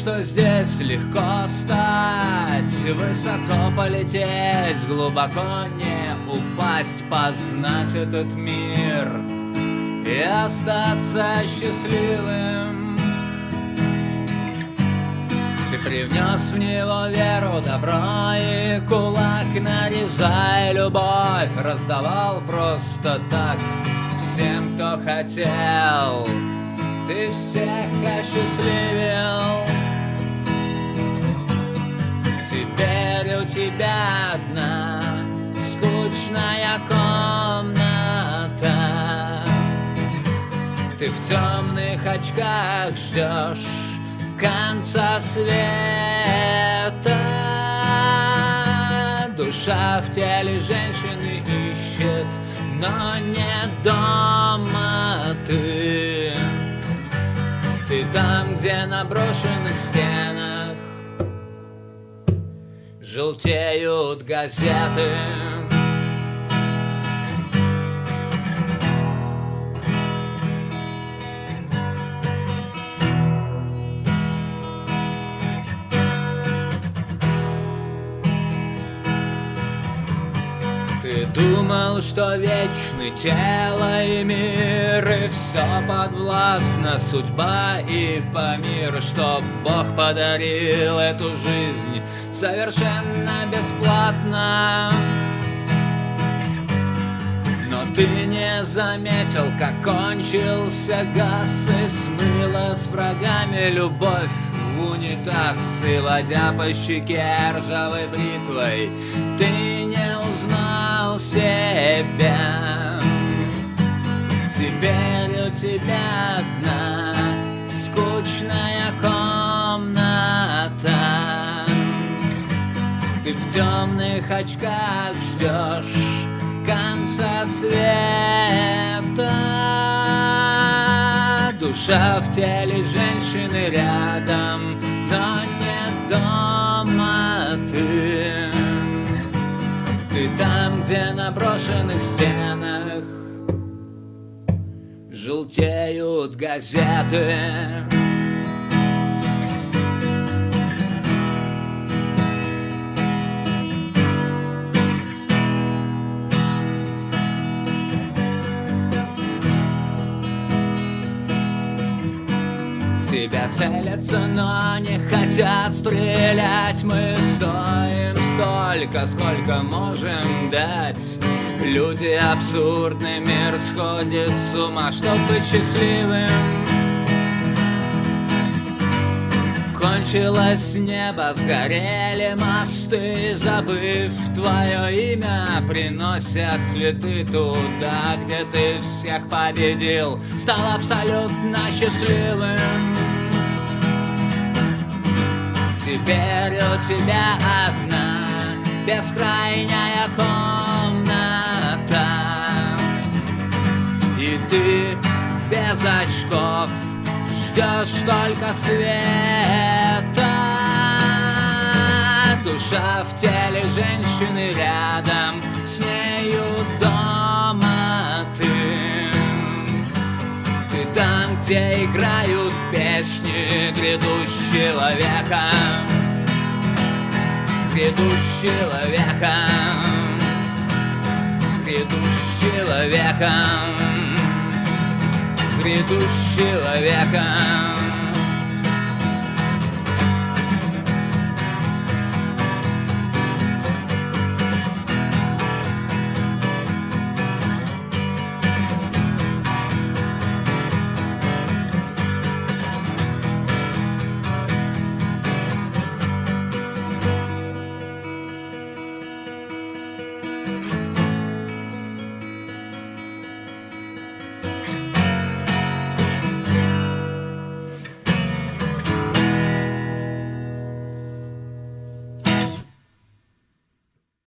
что здесь легко стать Высоко полететь, глубоко не упасть Познать этот мир и остаться счастливым. Ты привнес в него веру, добро и кулак Нарезая любовь, раздавал просто так Всем, кто хотел. Ты всех осчастливил в темных очках ждешь конца света. Душа в теле женщины ищет, но не дома ты. Ты там, где на брошенных стенах Желтеют газеты думал, что вечны тело и мир И все подвластно судьба и по миру Что Бог подарил эту жизнь совершенно бесплатно. Но ты не заметил, как кончился газ И смыла с врагами любовь в унитаз И водя по щеке ржавой бритвой. Ты не узнал себя. Теперь у тебя одна скучная комната. Ты в темных очках ждешь конца света Душа в теле женщины рядом, но не дома ты. Ты там, где на брошенных стенах Желтеют газеты тебя целятся, но не хотят стрелять. Мы стоим столько, сколько можем дать. Люди абсурдный мир сходит с ума, чтоб быть счастливым. Кончилось небо, сгорели мосты. Забыв твое имя, приносят цветы туда, где ты всех победил. Стал абсолютно счастливым Теперь у тебя одна бескрайняя комната. И ты без очков ждешь только света. Душа в теле женщины рядом С нею дома ты. Ты там, где играют песни Грядущего века Грядущего века Грядущего века грядущего века